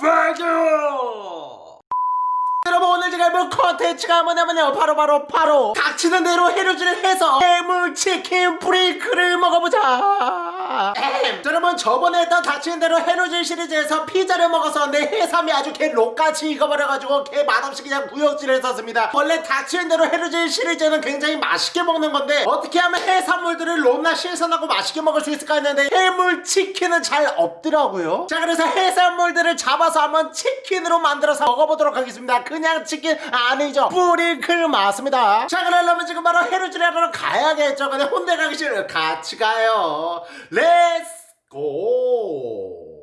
페교 여러분 오늘 제가 해볼 컨텐츠가 뭐냐면요. 바로바로 바로 닥치는 대로 해루질을 해서 해물치킨 뿌링클을 먹어보자 엠. 여러분 저번에 했던 닥치는 대로 해루질 시리즈에서 피자를 먹어서 내 해삼이 아주 개 록같이 익어버려가지고 개 맛없이 그냥 구역질을 했었습니다. 원래 닥치는 대로 해루질 시리즈는 굉장히 맛있게 먹는 건데 어떻게 하면 해산물들을 롯나 신선하고 맛있게 먹을 수 있을까 했는데 해물 치킨은 잘 없더라고요. 자 그래서 해산물들을 잡아서 한번 치킨으로 만들어서 먹어보도록 하겠습니다. 그냥 치킨 아니죠. 뿌링클 맞습니다. 자 그러려면 지금 바로 해루질 하러 가야겠죠. 근데 혼자 가기 싫어요. 같이 가요 렛츠고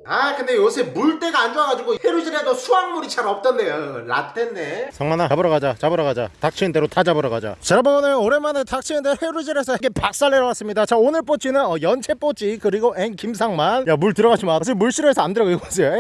아 근데 요새 물때가 안 좋아가지고 해루질해도 수확물이 잘 없던데요. 라떼네. 상만아 잡으러 가자 잡으러 가자. 닥치는 대로 다 잡으러 가자. 자 여러분 오늘 오랜만에 닥치는 대로 해루질에서 이렇게 박살 내러 왔습니다. 자 오늘 뽀찌는 어, 연채 뽀찌 그리고 앤 김상만. 야 물 들어가지 마. 사실 물 싫어해서 안 들어가 이거 보세요.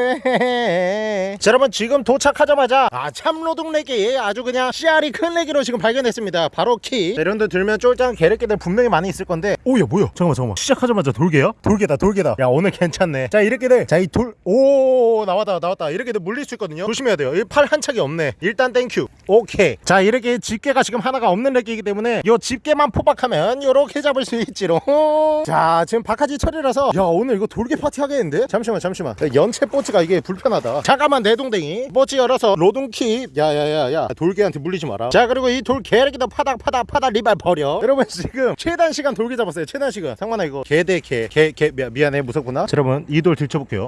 자 여러분 지금 도착하자마자 아 참로동 내기 아주 그냥 씨알이 큰 내기로 지금 발견했습니다. 바로 키. 자, 이런 데 들면 쫄짱 게레끼들 분명히 많이 있을 건데. 오야 뭐야? 잠깐만 잠깐만. 시작하자마자 돌개야? 돌개다 돌개다. 야 오늘 괜찮네. 자 이렇게 돼자 이 돌 오 나왔다 나왔다. 이렇게 돼 물릴 수 있거든요. 조심해야 돼요. 이팔한 척이 없네. 일단 땡큐. 오케이. 자 이렇게 집게가 지금 하나가 없는 렉기이기 때문에 요 집게만 포박하면 요렇게 잡을 수 있지롱. 자 지금 바카지 철이라서 야 오늘 이거 돌개 파티 하겠는데? 잠시만 잠시만. 야, 연체 뽀치가 이게 불편하다. 잠깐만 내 동댕이. 뽀치 열어서 로동킵 야야야야. 돌개한테 물리지 마라. 자 그리고 이 돌 개래기도 파닥 파닥 파닥 리발 버려. 여러분 지금 최단 시간 돌개 잡았어요. 최단 시간. 상만아 이거. 개대 개개개. 미안해. 무섭구나. 자, 여러분 이 돌 들춰볼게요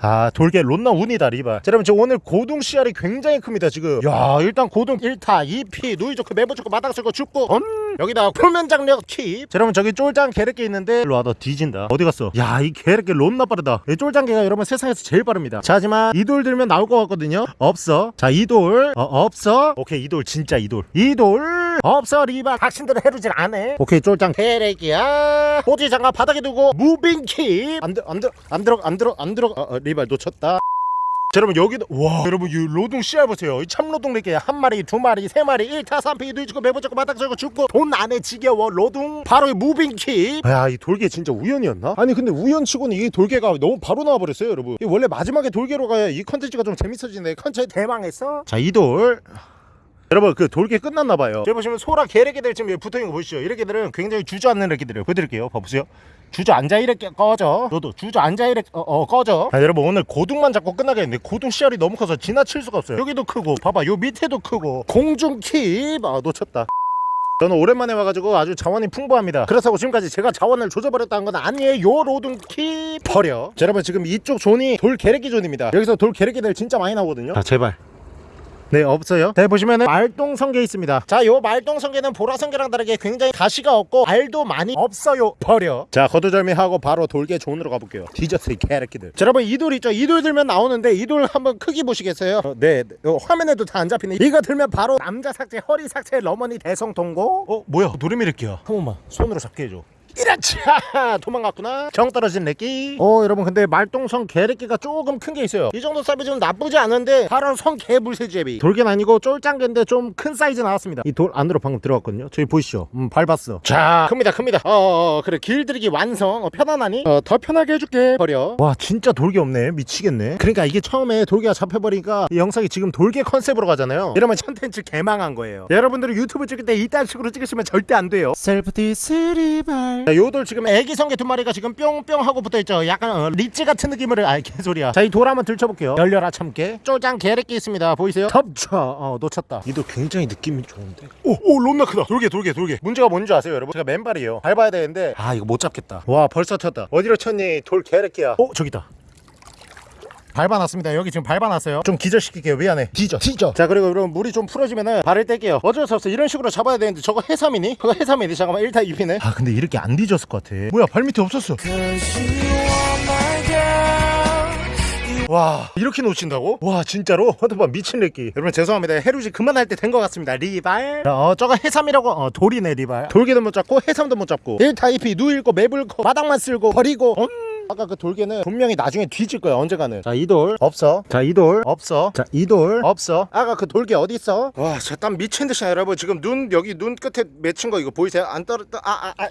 아 돌개 론나 운이다 리바 자 여러분 저 오늘 고동 씨알이 굉장히 큽니다 지금. 야 일단 고동 1타 2피 누이 좋고 매부 좋고 마당 쓰고 죽고 음 여기다 표면 장력 킵. 자, 여러분 저기 쫄짱 게르게 있는데 일로 와너 뒤진다. 어디 갔어? 야 이 게르게 론나 빠르다. 이 쫄짱개가 여러분 세상에서 제일 빠릅니다. 자 하지만 이 돌 들면 나올 것 같거든요. 없어. 자이 돌. 어, 없어. 오케이 이 돌 진짜 이 돌. 이 돌. 없어 리바. 당신들은 해루질 안해. 오케이 쫄짱 게르기야. 호지 장갑 바닥에 두고 무빙 킵 안 들어 안 들어 안 들어 안 들어 안 들어. 어, 어, 리발 놓쳤다 자, 여러분 여기도 와 여러분 이 로동 씨알 보세요. 이 참로동 이렇게 한 마리 두 마리 세 마리 1타 3피 누이주고 매부잡고 바닥 썰고 죽고 돈 안에 지겨워 로동 바로 이 무빙킥 야이 돌개 진짜 우연이었나? 아니 근데 우연치고는 이 돌개가 너무 바로 나와버렸어요 여러분. 이 원래 마지막에 돌개로 가야 이 컨텐츠가 좀 재밌어지네 컨텐츠 대망했어? 자 이 돌. 여러분 그 돌개 끝났나봐요. 여기 보시면 소라 개래기들 지금 붙어있는 거 보시죠? 이래기들은 굉장히 주저앉는 애기들이에요. 보여드릴게요. 봐보세요 주저앉아 이렇게 꺼져. 너도 주저앉아 이렇게 어, 어 꺼져. 아, 여러분 오늘 고등만 잡고 끝나겠는데 고등 씨알이 너무 커서 지나칠 수가 없어요. 여기도 크고 봐봐 요 밑에도 크고. 공중킵 아 놓쳤다. 저는 오랜만에 와가지고 아주 자원이 풍부합니다. 그래서 지금까지 제가 자원을 조져버렸다는 건 아니에요. 로동키 버려. 자, 여러분 지금 이쪽 존이 돌 게레기 존입니다. 여기서 돌 게레기들 진짜 많이 나오거든요. 자 제발 네 없어요. 네 보시면은 말똥성게 있습니다. 자요 말똥성게는 보라성게랑 다르게 굉장히 가시가 없고 알도 많이 없어요. 버려. 자 거두절미하고 바로 돌개 존으로 가볼게요. 이 개새끼들. 자 여러분 이 돌 있죠? 이 돌 들면 나오는데 이 돌 한번 크기 보시겠어요? 어, 네 어, 화면에도 다 안 잡히네. 이거 들면 바로 남자 삭제 허리 삭제 러머니 대성통고. 어 뭐야? 노름이랬기야 한 번만 손으로 잡게 해줘 이라차 도망갔구나. 정 떨어진 렉기 어 여러분 근데 말똥성 개렉기가 조금 큰 게 있어요. 이 정도 사이즈는 나쁘지 않은데 바로 성개 물새제비. 돌개는 아니고 쫄짱개인데 좀 큰 사이즈 나왔습니다. 이 돌 안으로 방금 들어갔거든요. 저기 보이시죠? 음 밟았어. 자 큽니다 큽니다. 어어 어, 그래 길들이기 완성. 어, 편안하니? 어, 더 편하게 해줄게 버려. 와 진짜 돌개 없네. 미치겠네. 그러니까 이게 처음에 돌개가 잡혀버리니까 이 영상이 지금 돌개 컨셉으로 가잖아요. 이러면 컨텐츠 개망한 거예요. 여러분들이 유튜브 찍을 때 이딴 식으로 찍으시면 절대 안 돼요. 셀프 디스리발 자, 요돌 지금 애기 성게 두 마리가 지금 뿅뿅 하고 붙어있죠. 약간 어, 리치 같은 느낌을 아 개소리야. 자 이 돌 한번 들춰볼게요. 열려라 참깨. 쪼장 게레끼 있습니다. 보이세요? 덮쳐. 어 놓쳤다. 이도 굉장히 느낌이 좋은데. 오오 론나 크다. 돌개 돌개 돌개 문제가 뭔지 아세요 여러분? 제가 맨발이에요. 밟아야 되는데 아 이거 못 잡겠다. 와 벌써 쳤다. 어디로 쳤니? 돌 게레끼야. 어 저기다 밟아놨습니다. 여기 지금 밟아놨어요. 좀 기절시킬게요. 미안해. 뒤져 뒤져. 자 그리고 여러분 물이 좀 풀어지면은 발을 뗄게요. 어쩔 수 없어. 이런 식으로 잡아야 되는데 저거 해삼이니? 그거 해삼이니? 잠깐만 1타 2피네. 아 근데 이렇게 안 뒤졌을 것 같아. 뭐야 발밑에 없었어. 와 이렇게 놓친다고? 와 진짜로? 허드바 미친 렉기 여러분 죄송합니다. 해루지 그만할 때 된 것 같습니다. 리발. 어 저거 해삼이라고? 어 돌이네 리발. 돌개도 못 잡고 해삼도 못 잡고. 1타 2피 누일고 매불고 바닥만 쓸고 버리고. 음 아까 그 돌개는 분명히 나중에 뒤질 거야 언젠가는. 자 이 돌. 없어. 자 이 돌. 없어. 자 이 돌. 없어. 아까 그 돌개 어디 있어? 와저 땀 미친 듯이 나, 여러분. 지금 눈 여기 눈 끝에 맺힌 거 이거 보이세요? 안 떨어져 아아 아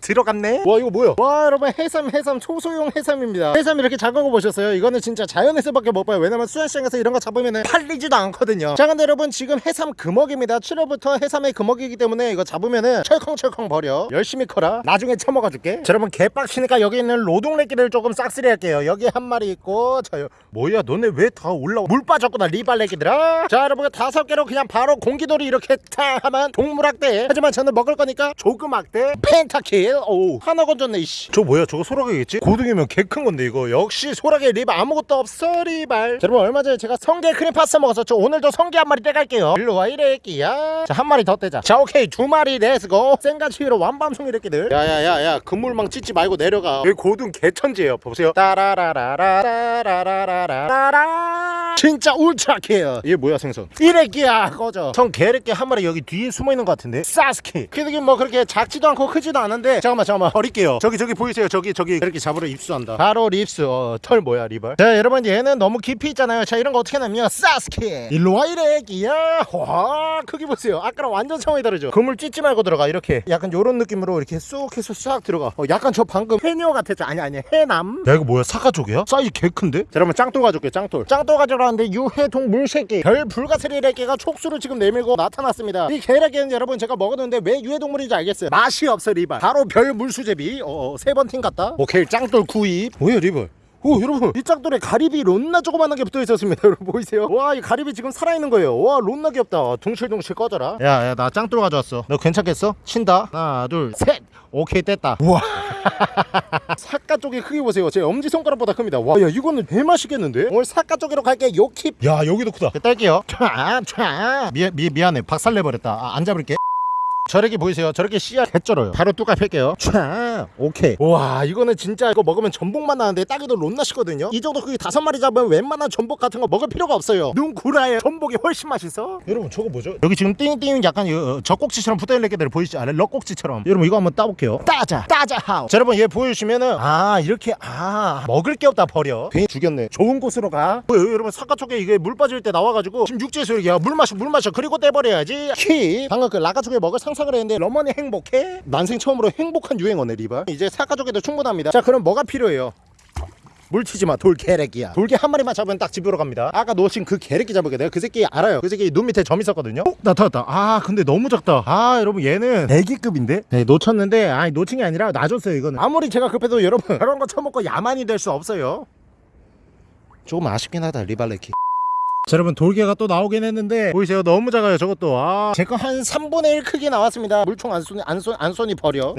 들어갔네? 와 이거 뭐야? 와 여러분 해삼 해삼 초소형 해삼입니다. 해삼 이렇게 작은 거 보셨어요? 이거는 진짜 자연에서밖에 못 봐요. 왜냐면 수산시장에서 이런 거 잡으면 팔리지도 않거든요. 자 근데 여러분 지금 해삼 금어기입니다. 7월부터 해삼의 금어기이기 때문에 이거 잡으면은 철컹철컹 버려. 열심히 커라. 나중에 처먹어 줄게. 자 여러분 개빡치니까 여기 있는 로동 래기를 조금 싹쓸이 할게요. 여기 한 마리 있고 자 여- 뭐야 너네 왜 다 올라와? 물 빠졌구나 리발래기들아. 자 여러분 다섯 개로 그냥 바로 공기돌이 이렇게 타 하면 동물학대. 하지만 저는 먹을 거니까 조그맣대. 펜타킬. 오 하나 건졌네 이씨. 저 뭐야 저거 소라게겠지? 고등이면 개 큰 건데 이거. 역시 소라게 리발 아무것도 없어 리발. 자, 여러분 얼마 전에 제가 성게 크림 파스타 먹었었죠? 오늘도 성게 한 마리 떼갈게요. 일로 와 이래 끼야. 자 한 마리 더 떼자. 자 오케이. 두 마리 렛츠고. 생가치로 완밤송 이래끼들. 야야야야. 그물망 찢지 말고 내려가. 여기 고등 개 천지예요. 보세요. 따라라라라라라라라라 진짜 울트라케어. 이게 뭐야 생선? 이래끼야 꺼져. 전 개래끼 한 마리 여기 뒤에 숨어있는 것 같은데? 사스키. 그게 뭐 그렇게 작지도 않고 크지도 않은데 잠깐만 잠깐만. 버릴게요. 저기 저기 보이세요? 저기 저기. 이렇게 잡으러 입수한다. 바로 립스. 어, 털 뭐야 리발 자 여러분 얘는 너무 깊이 있잖아요. 자 이런 거 어떻게 하냐면 사스키. 일로 와 이래끼야. 와 크기 보세요. 아까랑 완전 상황이 다르죠? 그물 찢지 말고 들어가 이렇게. 약간 요런 느낌으로 이렇게 쑥 해서 싹 들어가. 어, 약간 저 방금 해녀 같았죠? 아니 아니 해남. 야 이거 뭐야? 사과족이야? 사이즈 개 큰데? 자 여러분 짱돌 가져올게 짱돌. 짱돌 가 져라는데 유해동 물새끼. 별 불가사리래끼가 촉수를 지금 내밀고 나타났습니다. 이 개래끼는 여러분 제가 먹었는데 왜 유해동물인지 알겠어요. 맛이 없어 리발 바로 별 물수제비. 어, 세 번 팀 같다. 오케이 짱돌 구입 뭐야 리발 오 여러분 이 짱돌에 가리비 론나 조그만한 게 붙어 있었습니다. 여러분 보이세요? 와 이 가리비 지금 살아있는 거예요. 와 론나 귀엽다. 둥실둥실 꺼져라. 야야 나 짱돌 가져왔어. 너 괜찮겠어? 친다. 하나 둘 셋. 오케이 뗐다. 우와. 사과 쪽의 크기 보세요. 제 엄지손가락보다 큽니다. 와 야 이거는 개 맛있겠는데? 오늘 사과 쪽으로 갈게 요킵. 야 여기도 크다. 뗄게요 촤촤 미, 미, 미안해. 박살내버렸다. 아, 안 잡을게 저렇게 보이세요? 저렇게 씨앗 개쩔어요. 바로 뚜까 팰게요. 촤 오케이. 와 이거는 진짜 이거 먹으면 전복만 나는데 딱이도 론나시거든요. 이 정도 크기 다섯 마리 잡으면 웬만한 전복 같은 거 먹을 필요가 없어요. 눈 구라에 전복이 훨씬 맛있어. 여러분 저거 뭐죠? 여기 지금 띵띵 약간 이 젖꼭지처럼 붙어있는 애들 보이시죠? 아래 럭꼭지처럼. 여러분 이거 한번 따볼게요. 따자 따자 하우. 자 여러분 얘 보여주시면은 아 이렇게 아 먹을 게 없다 버려. 괜히 죽였네. 좋은 곳으로 가. 뭐야 여러분 사과 쪽에 이게 물 빠질 때 나와가지고 지금 육지에서 이렇게 야, 물 마셔 물 마셔 그리고 떼버려야지. 키 방금 그 라가 쪽에 먹을 상 상을 했는데 러머니 행복해? 난생 처음으로 행복한 유행어네 리바. 이제 사과 쪽에도 충분합니다. 자 그럼 뭐가 필요해요? 물 튀지 마 돌개래끼야 돌개 한 마리만 잡으면 딱 집으로 갑니다 아까 놓친 그 개래끼 잡을게 내가 그 새끼 알아요 그 새끼 눈 밑에 점 있었거든요 어? 나타났다 아 근데 너무 작다 아 여러분 얘는 애기급인데 네 놓쳤는데 아니 놓친 게 아니라 놔줬어요 이거는 아무리 제가 급해도 여러분 그런 거 처먹고 야만이 될 수 없어요 조금 아쉽긴 하다 리발레키 자 여러분 돌개가 또 나오긴 했는데 보이세요? 너무 작아요 저것도. 아. 제거 한 3분의 1 크기 나왔습니다. 물총 안 쏘니 안, 쏘, 안 쏘니 버려.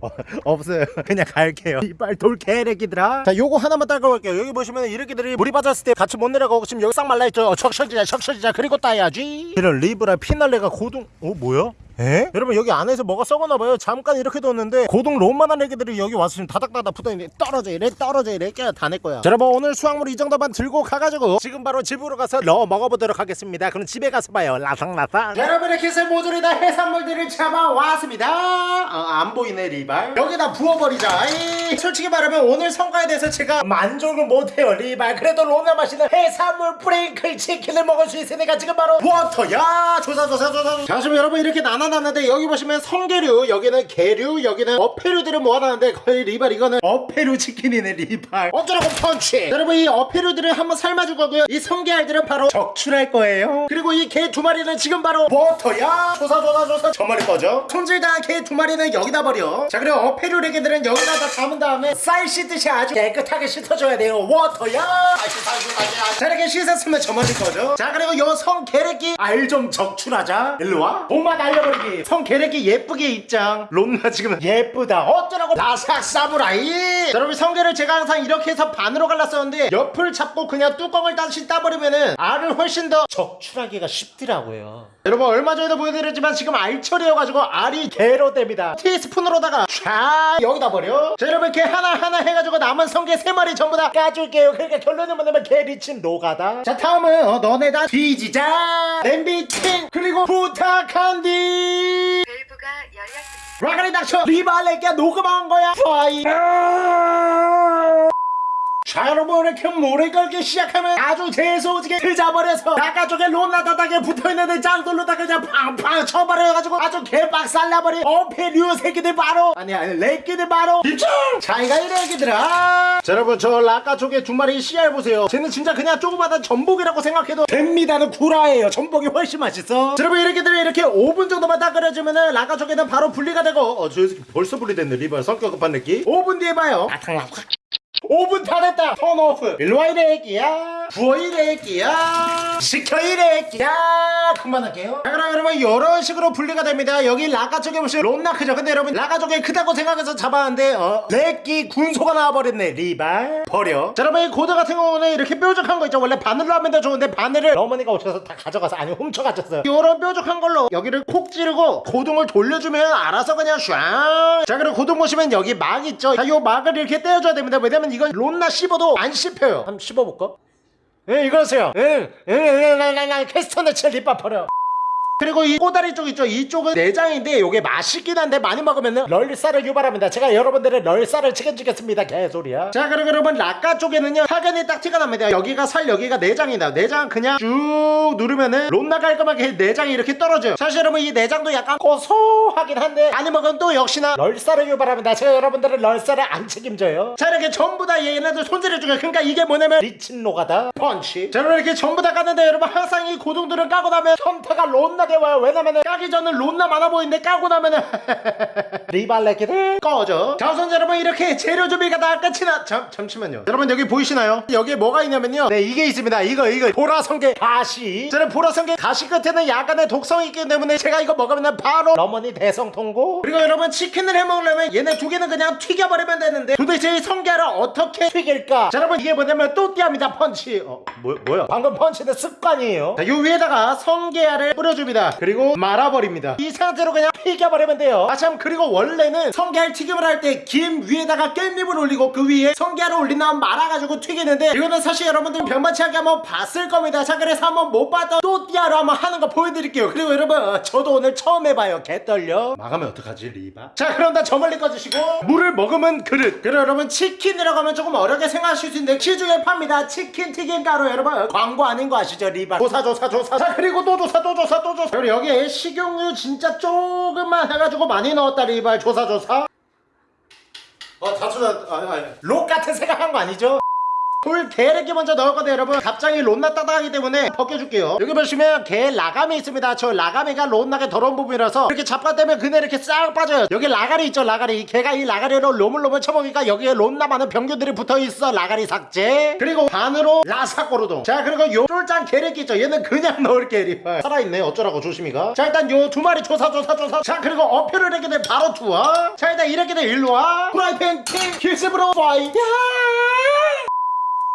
어, 없어요. 그냥 갈게요. 이빨 돌개 래기들아. 자 요거 하나만 따고 갈게요. 여기 보시면 이렇게들이 물이 빠졌을 때 같이 못 내려가고 지금 여기 싹 말라있죠? 어, 척셔지자 척셔지자 그리고 따야지. 이런 리브라 피날레가 고동 어 뭐야? 에? 여러분 여기 안에서 뭐가 썩었나봐요. 잠깐 이렇게 뒀는데 고동 롬만한 애기들이 여기 와서 지금 다닥다닥 붙어있는데 떨어져 이래 떨어져 이래. 깨다내 거야 자, 여러분 오늘 수확물 이 정도만 들고 가가지고 지금 바로 집으로 가서 넣어 먹어보도록 하겠습니다. 그럼 집에 가서 봐요. 라상라상. 여러분 이렇게 해서 모조리 다 해산물들을 잡아왔습니다. 어, 안 보이네 리발. 여기다 부어버리자. 이, 솔직히 말하면 오늘 성과에 대해서 제가 만족을 못해요 리발. 그래도 로나 맛있는 해산물 뿌링클 치킨을 먹을 수 있으니까 지금 바로 워터야. 조사 조사 조사. 자 지금 여러분 이렇게 나눠 놨는데 여기 보시면 성게류 여기는 게류 여기는 어패류들을 모아놨는데 거의 리발 이거는 어패류 치킨이네 리발. 어쩌라고 펀치. 여러분 이 어패류들을 한번 삶아줄 거고요. 이 성게알들은 바로 적출할 거예요. 그리고 이 개 두 마리는 지금 바로 워터야. 조사 조사 조사. 저 마리 꺼져. 손질당한 개 두 마리는 여기다 버려. 자 그리고 어패류 레게들은 여기다 다 담은 다음에 쌀 씻듯이 아주 깨끗하게 씻어줘야 돼요. 워터야. 자 이렇게 씻었으면 저 마리 꺼져. 자 그리고 요 성게래끼 알좀 적출하자. 일로와. 돈만 알려버 리기 성게래끼 예쁘게 입장. 롬나 지금 예쁘다. 어쩌라고. 라삭 사무라이. 자, 여러분 성게를 제가 항상 이렇게 해서 반으로 갈랐었는데 옆을 잡고 그냥 뚜껑을 다시 따버리면은 알을 훨씬 더 적출하기가 쉽더라고요. 여러분 얼마 전에도 보여드렸지만 지금 알처리여가지고 알이 개로 됩니다. 티스푼으로다가 촤 여기다 버려. 자 여러분 이렇게 하나하나 해가지고 남은 성게 세 마리 전부 다 까줄게요. 그러니까 결론을 뭐냐면 개 미친 노가다. 자 다음은 어, 너네 다 뒤지자. 냄비팅! 그리고 부탁한디 밸브가 열렸습니다. 라가리 닥쳐 리발레끼야 녹음한 거야 파이 자 여러분 이렇게 모래 걸기 시작하면 아주 재소지게 그자버려서 아까 쪽에 롬나다닥에 붙어있는데 짱돌로다가 그냥 팡팡 쳐버려가지고 아주 개빡살나버린 어패류 새끼들 바로 아니 아니 렉끼들 바로 입장 자기가 이래 애기들아 자 여러분 저 라까 쪽에 두 마리 씨알 보세요 쟤는 진짜 그냥 조그마한 전복이라고 생각해도 됩니다는 구라예요 전복이 훨씬 맛있어 자 여러분 이렇게 되면 이렇게 5분 정도만 딱 끓여주면은 라까 쪽에는 바로 분리가 되고 어저 새끼 벌써 분리됐네 리발 성격 급한 느낌 5분 뒤에 봐요 아탕 확 5분 다 됐다. turn off. 일로와 이래 애기야. 부어 이래 애기야. 시켜 이래 애기야. 그만할게요. 자 그럼 여러분 이런 식으로 분리가 됩니다. 여기 라가 쪽에 보시면 롬나 크죠? 근데 여러분 라가 쪽에 크다고 생각해서 잡았는데 어 렉기 군소가 나와버렸네. 리발. 버려. 자 여러분 이 고둥 같은 경우는 이렇게 뾰족한 거 있죠? 원래 바늘로 하면 더 좋은데 바늘을 어머니가 오셔서 다 가져가서 아니 훔쳐 가셨어요 이런 뾰족한 걸로 여기를 콕 찌르고 고둥을 돌려주면 알아서 그냥 슈앙 자 그리고 고둥 보시면 여기 막 있죠? 자요 막을 이렇게 떼어줘야 됩니다. 왜냐면 이건 롬나 씹어도 안 씹혀요 한번 씹어볼까? 예 이거세요 응 응 응 응응 캐스터네 칠 립밥 버려 그리고 이 꼬다리 쪽 있죠? 이쪽은 내장인데 요게 맛있긴 한데 많이 먹으면 럴쌀을 유발합니다. 제가 여러분들의 럴쌀을 책임지겠습니다. 개소리야. 자 그리고 여러분 라까 쪽에는요 확연히 딱 티가 납니다. 여기가 살 여기가 내장이다. 내장 그냥 쭉 누르면은 롬나 깔끔하게 내장이 이렇게 떨어져요. 사실 여러분 이 내장도 약간 고소하긴 한데 많이 먹으면 또 역시나 럴쌀을 유발합니다. 제가 여러분들의 럴쌀을 안 책임져요. 자 이렇게 전부 다 얘네들 손질해 주고 그러니까 이게 뭐냐면 리친 노가다. 펀치. 자 이렇게 전부 다 까는데 여러분 항상 이 고동들을 까고 나면 선타가 롬나 게 와요. 왜냐면은 까기 전은 롬나 많아 보이는데 까고 나면은 리발레기들 꺼져. 자 우선 여러분 이렇게 재료 준비가 다 끝이 나 잠, 잠시만요. 여러분 여기 보이시나요? 여기에 뭐가 있냐면요. 네 이게 있습니다. 이거 이거. 보라성게 가시. 저는 보라성게 가시 끝에는 약간의 독성이 있기 때문에 제가 이거 먹으면 바로 러머니 대성통고. 그리고 여러분 치킨을 해먹으려면 얘네 두 개는 그냥 튀겨버리면 되는데 도대체 이 성게를 어떻게 튀길까? 자 여러분 이게 뭐냐면 또띠아입니다. 펀치. 어 뭐, 뭐야? 방금 펀치는 습관이에요. 자, 요 위에다가 성게알을 뿌려줍니다 그리고 말아버립니다. 이 상태로 그냥 튀겨버리면 돼요. 아 참 그리고 원래는 성게알 튀김을 할 때 김 위에다가 깻잎을 올리고 그 위에 성게알을 올린 다음 말아가지고 튀기는데 이거는 사실 여러분들 병만치 않게 한번 봤을 겁니다. 자 그래서 한번 못 봤던 또띠아로 한번 하는 거 보여드릴게요. 그리고 여러분 어, 저도 오늘 처음 해봐요. 개 떨려. 망하면 어떡하지 리바? 자 그럼 다. 저 멀리 꺼주시고. 물을 먹으면 그릇. 그리고 여러분 치킨이라고 하면 조금 어렵게 생각하실 수 있는데 시중에 팝니다. 치킨 튀김 가루 여러분. 광고 아닌 거 아시죠 리바? 조사 조사 조사. 자 그리고 또 조사 또 조사 또 조사 그리고 여기에 식용유 진짜 조금만 해가지고 많이 넣었다 리바 조사 조사. 어 다투다. 아니 아니. 록 같은 생각한 거 아니죠? 돌 게르기 먼저 넣을 건데 여러분. 갑자기 론나 따다하기 때문에 벗겨줄게요. 여기 보시면 게 라감이 있습니다. 저 라감이가 론나게 더러운 부분이라서 이렇게 잡아대면 그네 이렇게 싹 빠져요. 여기 라가리 있죠 라가리. 개가 이 라가리로 로물로물 쳐먹으니까 여기에 론나 많은 병균들이 붙어있어 라가리 삭제. 그리고 반으로 라사꼬르동. 자 그리고 요 쫄짱 게르기 있죠. 얘는 그냥 넣을 게리 살아있네 어쩌라고 조심히가. 자 일단 요 두 마리 조사 조사 조사. 자 그리고 어표를 이렇게 돼 바로 투어. 자 일단 이렇게 돼 일로와. 프라이팬 킹 킬스브로 파이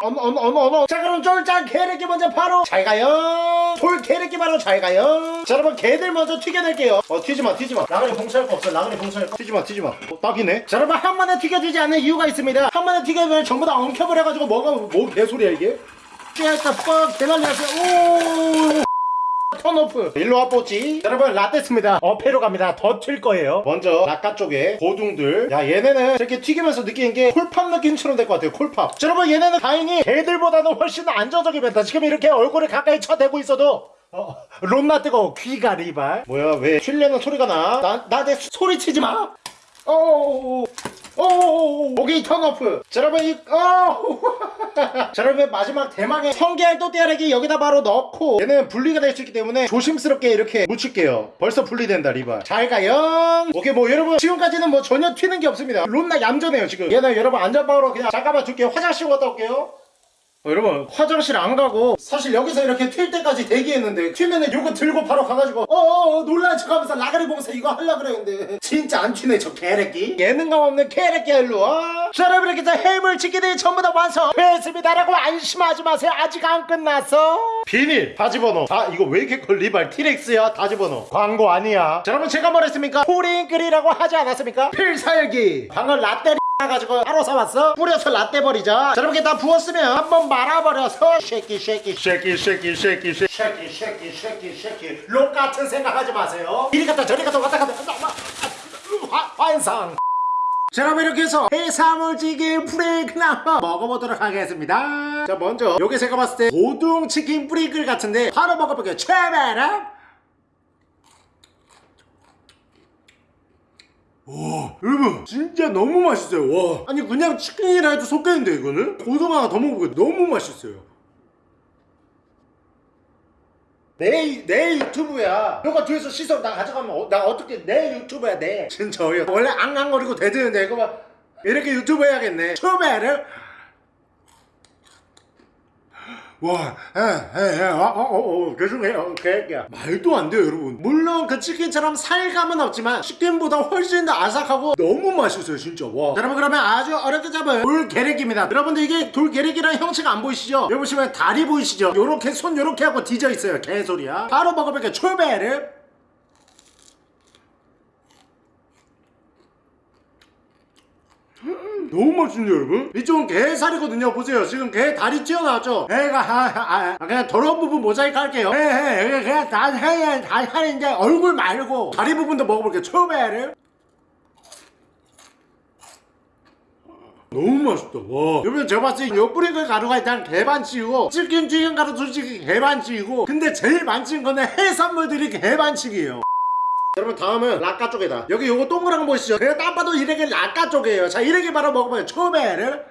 어머 어머 어머 어머. 자 그럼 쫄짱 게르기 먼저 바로. 잘 가요. 돌 게르기 바로 잘 가요. 자 여러분 개들 먼저 튀겨낼게요. 어 튀지마 튀지마. 라그리 봉사할 거 없어 라그리 봉사할 거. 튀지마 튀지마. 어, 딱이네. 자 여러분 한 번에 튀겨주지 않는 이유가 있습니다. 한 번에 튀겨주면 전부 다 엉켜버려가지고 뭐가 뭐 개소리야 이게? 찌할까 뻑 대난리 났어요. 오 턴오프. 일로 와 뽀찌. 여러분 라떼스입니다. 어패로 갑니다. 더 튈 거예요. 먼저 낙가 쪽에 고둥들. 야 얘네는 이렇게 튀기면서 느끼는 게 콜팝 느낌처럼 될 것 같아요 콜팝. 자, 여러분 얘네는 다행히 개들보다는 훨씬 안정적입니다. 지금 이렇게 얼굴을 가까이 쳐대고 있어도 어, 롬나 뜨거 귀가 리발. 뭐야 왜 튀려는 소리가 나? 나내 소리 치지 마. 어어어어 어어어어 오케이 턴오프. 자 여러분 이 어. 자 여러분 마지막 대망의 성게알 또띠아래기 여기다 바로 넣고 얘는 분리가 될 수 있기 때문에 조심스럽게 이렇게 묻힐게요. 벌써 분리된다 리바 잘 가요. 오케이 뭐 여러분 지금까지는 뭐 전혀 튀는 게 없습니다. 롬나 얌전해요 지금. 얘는 여러분 안전방으로 그냥 잠깐만 줄게요 화장실 갔다 올게요 어, 여러분 화장실 안 가고 사실 여기서 이렇게 튈 때까지 대기했는데 튀면은 요거 들고 바로 가가지고 어어어 놀란 척하면서 라가리 보면서 이거 하려 그랬는데. 진짜 안 튀네 저 개새끼. 예능감 없는 개새끼야 일로 와. 자, 여러분 이렇게 해서 해물치기들이 전부 다 완성됐습니다 라고 안심하지 마세요. 아직 안 끝났어. 비닐 다 집어넣어 아 이거 왜 이렇게 걸 리발 티렉스야 다 집어넣어 광고 아니야. 자 여러분 제가 뭐랬습니까? 포링글이라고 하지 않았습니까? 필살기. 방금 라떼 가지고 바로 사왔어. 뿌려서 라떼 버리자. 자 이렇게 다 부었으면 한번 말아버려서 쉐키 쉐키 쉐키 쉐키 쉐키 쉐키 쉐키 쉐키 쉐키 쉐키. 록 같은 생각하지 마세요. 이리 갔다 저리 갔다 왔다 갔다. 왔다 갔다 화, 완성 자 그럼 이렇게 해서 해산물찌개 프레이크를 한번 먹어보도록 하겠습니다. 자 먼저 여기 제가 봤을 때 고등 치킨 프레이크 같은데 바로 먹어볼게요. 최베라 와 여러분 진짜 너무 맛있어요. 와. 아니 그냥 치킨이라 해도 속겠는데 이거는? 고등어가 더 먹어보고 너무 맛있어요. 내, 내 유튜브야. 너가 뒤에서 시선 나 가져가면 어, 나 어떻게 내 유튜브야 내. 진짜 어이없 원래 앙앙거리고 대드는데 이거 봐. 이렇게 유튜브 해야겠네. 처음에를 와, 에, 에, 에, 어, 어, 어, 어, 죄송해요, 개야. 말도 안 돼요, 여러분. 물론 그 치킨처럼 살감은 없지만 치킨보다 훨씬 더 아삭하고 너무 맛있어요, 진짜. 와. 자, 여러분 그러면 아주 어렵게 잡은 돌게래기입니다. 여러분들 이게 돌게래기랑 형체가 안 보이시죠? 여기 보시면 다리 보이시죠? 요렇게 손 요렇게 하고 뒤져 있어요, 개소리야. 바로 먹어볼게요, 초베르. 너무 맛있네요 여러분? 이쪽은 게살이거든요. 보세요. 지금 게 다리 튀어나왔죠? 애가 아, 아, 아, 그냥 더러운 부분 모자이크 할게요. 에, 에, 그냥 다 해야 다 하는데 얼굴 말고 다리 부분도 먹어볼게요. 초베를. 너무 맛있다. 와. 여러분 제가 봤을 때 요 뿌리글 가루가 일단 개반칙이고 치킨 튀김 가루 솔직히 개반칙이고 근데 제일 반칙인 거는 해산물들이 개반칙이에요 여러분 다음은 락가 쪽이다. 여기 요거 동그란 거 보이시죠? 그냥 딱 봐도 이렇게 락가 쪽이에요. 자 이렇게 바로 먹으면 초베를.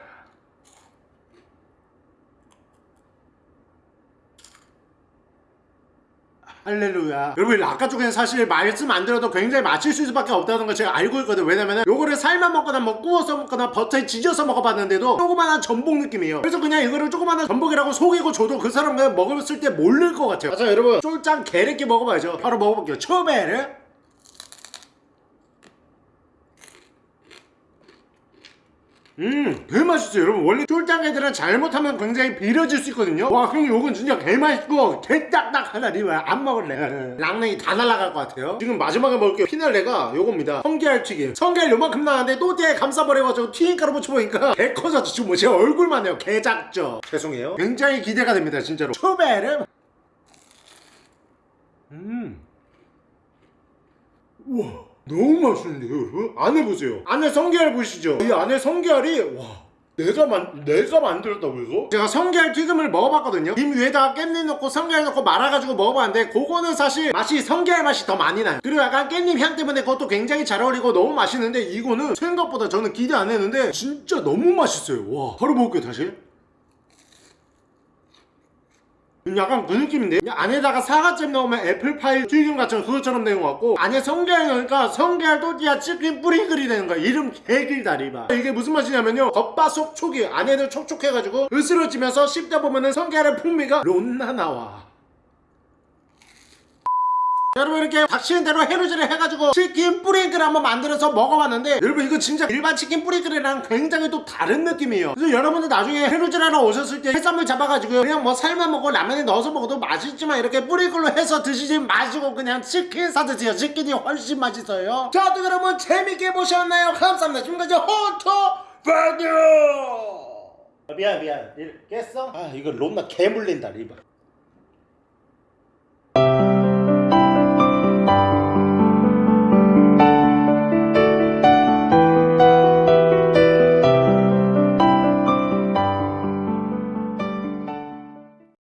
할렐루야. 여러분 락가 쪽에는 사실 말씀 안 들어도 굉장히 맞힐 수밖에 없다는 걸 제가 알고 있거든요 왜냐면 요거를 삶아 먹거나 뭐 구워서 먹거나 버터에 지져서 먹어봤는데도 조그만한 전복 느낌이에요. 그래서 그냥 이거를 조그만한 전복이라고 속이고 줘도 그 사람 그냥 먹었을 때 모를 것 같아요. 자 여러분 쫄짱 게레끼 먹어봐야죠. 바로 먹어볼게요. 초베를 음, 개 맛있어요, 여러분. 원래 쫄짱애들은 잘못하면 굉장히 비려질 수 있거든요. 와, 형님, 요건 진짜 개 맛있고, 개 딱딱하다, 니 왜 안 먹을래? 랑냉이 다 날아갈 것 같아요. 지금 마지막에 먹을게요. 피날레가 요겁니다. 성게알 튀김. 성게알 요만큼 나왔는데 또띠에 감싸버려가지고 튀김가루 묻혀보니까 개 커졌죠. 지금 뭐제 얼굴만 해요. 개 작죠. 죄송해요. 굉장히 기대가 됩니다, 진짜로. 초베르. 음. 우와. 너무 맛있는데요 여러분? 안에 보세요 안에 성게알 보이시죠? 이 안에 성게알이 와 내가 만 내가 만들었다고 이거? 제가 성게알 튀김을 먹어봤거든요 김 위에다가 깻잎 넣고 성게알 넣고 말아가지고 먹어봤는데 그거는 사실 맛이 성게알 맛이 더 많이 나요 그리고 약간 깻잎 향 때문에 그것도 굉장히 잘 어울리고 너무 맛있는데 이거는 생각보다 저는 기대 안 했는데 진짜 너무 맛있어요 와 바로 먹을게요 다시 약간 그 느낌인데? 안에다가 사과잼 넣으면 애플파이 튀김 같은 그것처럼 된것 같고 안에 성게알 넣으니까 성게알 또띠아 치킨 뿌리글이 되는 거야. 이름 개길다 리바. 이게 무슨 맛이냐면요. 겉바속 촉이 안에도 촉촉해가지고 으스러지면서 씹다 보면은 성게알의 풍미가 론나 나와 여러분 이렇게 닥치는 대로 해루질을 해가지고 치킨 뿌링클을 한번 만들어서 먹어봤는데 여러분 이거 진짜 일반 치킨 뿌링클이랑 굉장히 또 다른 느낌이에요. 그래서 여러분들 나중에 해루질 하러 오셨을 때 해산물 잡아가지고 그냥 뭐 삶아 먹고 라면에 넣어서 먹어도 맛있지만 이렇게 뿌링클로 해서 드시지 마시고 그냥 치킨 사 드세요. 치킨이 훨씬 맛있어요. 자또 여러분 재밌게 보셨나요? 감사합니다. 지금까지 호토 바디오! 미안 미안. 깼어? 아 이거 롬나 개 물린다 리바